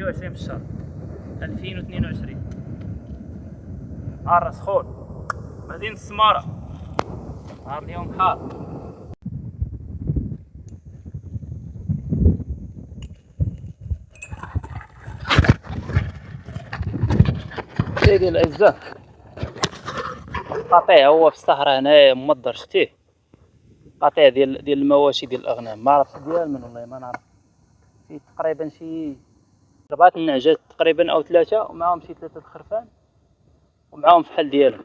26 في الشهر. 2022 نهار سخون مدينة السمارة نهار اليوم حار. سيدي الأعزاء قطيع هو في الصحراء هنايا ممضر شتيه. قطيع ديال ديال المواشي ديال الأغنام. ما عرفتش ديال من والله ما نعرف. فيه تقريبا شي ربعة النعجات تقريبا أو ثلاثة ومعاهم شي ثلاثة الخرفان ومعاهم فحل ديالهم.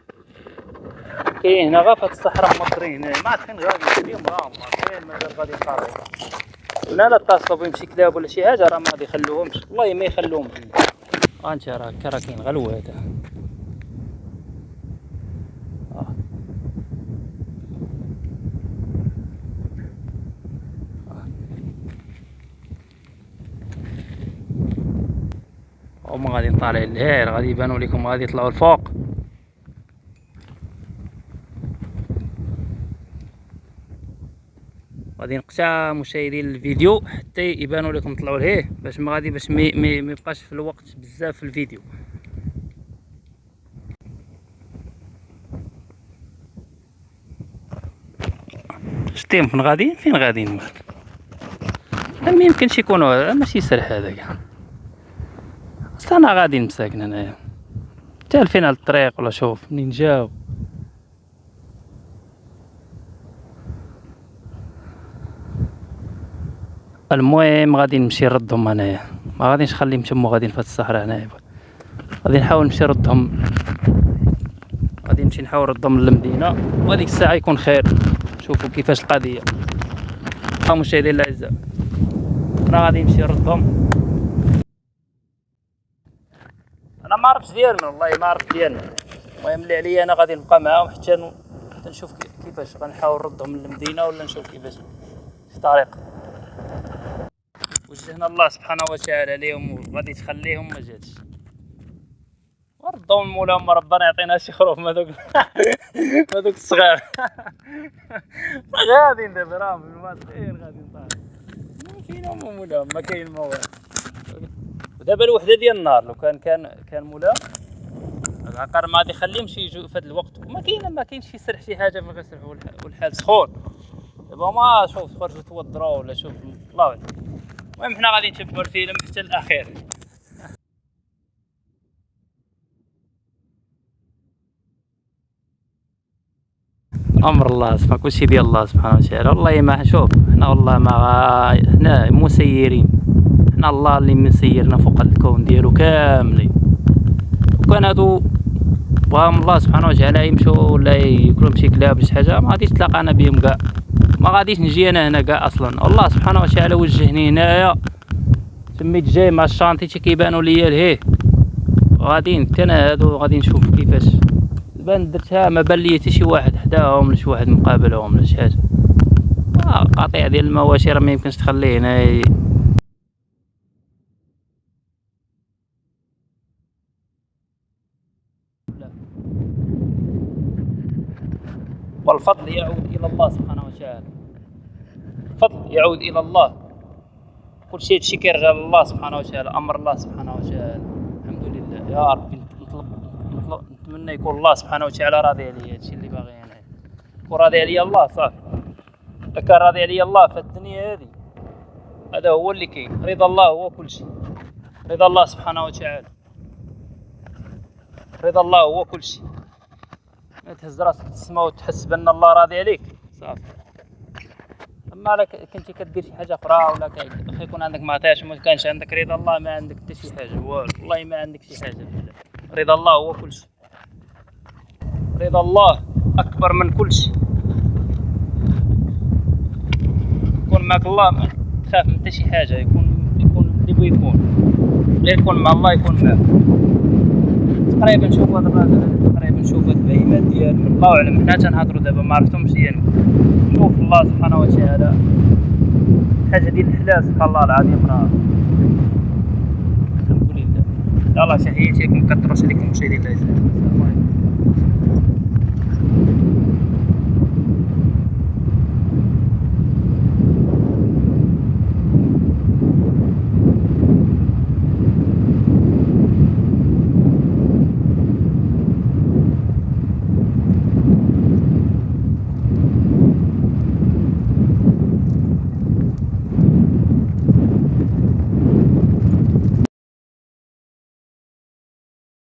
كاين هنا غا في الصحراء مضرين هنا ما فين غادي اليوم غا كاين مازال غادي يقارب ولا لا اتصلوا بهم شي كلاب ولا شي حاجة راه ما غادي يخلوهمش. والله ما يخلوهم ها انت راه كاين غلو هذا. هما غادي طالعين لهير غادي يبانوا لكم غادي يطلعوا الفوق. غادي نقطع مشاهدين الفيديو حتى يبانوا لكم طلعوا لهيه باش ما غادي باش ما يبقاش في الوقت بزاف في الفيديو. شتيهم فين غاديين فين غاديين ما يمكنش يكونوا ماشي سرح هذا كاع أنا غادي مساكن هنايا. تالفين على الطريق ولا شوف. منين جاو المهم غادي نمشي نردهم هنايا. ما غاديش نخليهم تما غاديين في الصحراء هنايا. غادي نحاول نمشي نردهم. غادي نمشي نحاول نردهم للمدينة. وهاديك الساعة يكون خير. شوفوا كيفاش القضية. ها مشاهدينا الاعزاء أنا غادي نمشي نردهم. أنا ما عرفتش ديالنا والله ما عرفت ديالنا. المهم اللي عليا أنا غادي نبقى معاهم حتى نشوف كيفاش غنحاول نردهم للمدينه ولا نشوف كيفاش في طريق. وجهنا الله سبحانه وتعالى ليهم وغادي تخليهم ما جاتش. وردهم مولاهم ربنا يعطينا شي خروف ما دوك ما دوك الصغار. غادي دابا راهم في الماطير غادي نطالع ما فينا مولاهم ما كاين ما والو ودابا الوحده ديال النهار لو كان كان كان مولا العقار ما غادي يخليهمش يجوا في هذا الوقت. وما كاين ما كاينش يسرح شي حاجة ما غيسرح والحال. سخون. دابا ما شوف تخرجوا توضروا ولا شوف. الله اعلم المهم حنا غادي نشوفوا الفيلم حتى الأخير. أمر الله سبحانه كلشي ديال الله سبحانه وتعالى. والله ما شوف حنا والله ما حنا مسيرين. حنا الله اللي مسيرنا فوق الكون ديالو كاملين. وكان هادو بغاهم الله سبحانه وتعالى يمشوا ولا ياكلوا شي كلاب شي حاجة ما غاديش تلاقانا بهم كاع. ما غاديش نجي أنا هنا كاع أصلا. الله سبحانه وتعالى وجهني هنايا. سميت جاي مع ال chantier تي كيبانوا ليا لهيه. غاديين حتى أنا هادو غادي نشوف كيفاش. بان درتها ما بان لي حتى شي واحد حداهم ولا شي واحد مقابلهم ولا شي حاجة. آه قطيع ديال المواشي راه ما يمكنش تخليه هنا والفضل يعود إلى الله سبحانه وتعالى. الفضل يعود إلى الله. كل شيء تشكر على الله سبحانه وتعالى أمر الله سبحانه وتعالى. الحمد لله. يا ربي نطلب نطلب نتمنى يكون الله سبحانه وتعالى راضي عليا هادشي اللي باغي أنا. يكون راضي الله صافي. إذا كان راضي عليا الله في الدنيا هذه. هذا هو اللي كاين. رضا الله هو كل شيء. رضا الله سبحانه وتعالى. رضا الله هو كل شيء. تهز راسك تسمى وتحس بأن الله راضي عليك. صافي. أما لك كنتي كدير شي حاجة أخرى ولا خا يكون عندك ما عطاش ما كانش عندك رضا الله ما عندك حتى شي حاجة. والله ما عندك شي حاجة. رضا الله هو كل شيء. رضا الله أكبر من كل شيء. يكون معك الله ما تخاف من حتى شي حاجة يكون يكون اللي بغى يكون. غير يكون مع الله يكون معك. تقريبا شوف هذا الراجل تقريبا شوف البهيمات ديال الله أعلم. حنا تنهضروا دابا ما عرفتهمش يعني. شوف الله سبحانه وتعالى. حاجة ديال الحلال سبحان الله العظيم راه. الحمد لله. يلاه تحياتي لكم كثروا عليكم العزاز السلام عليكم.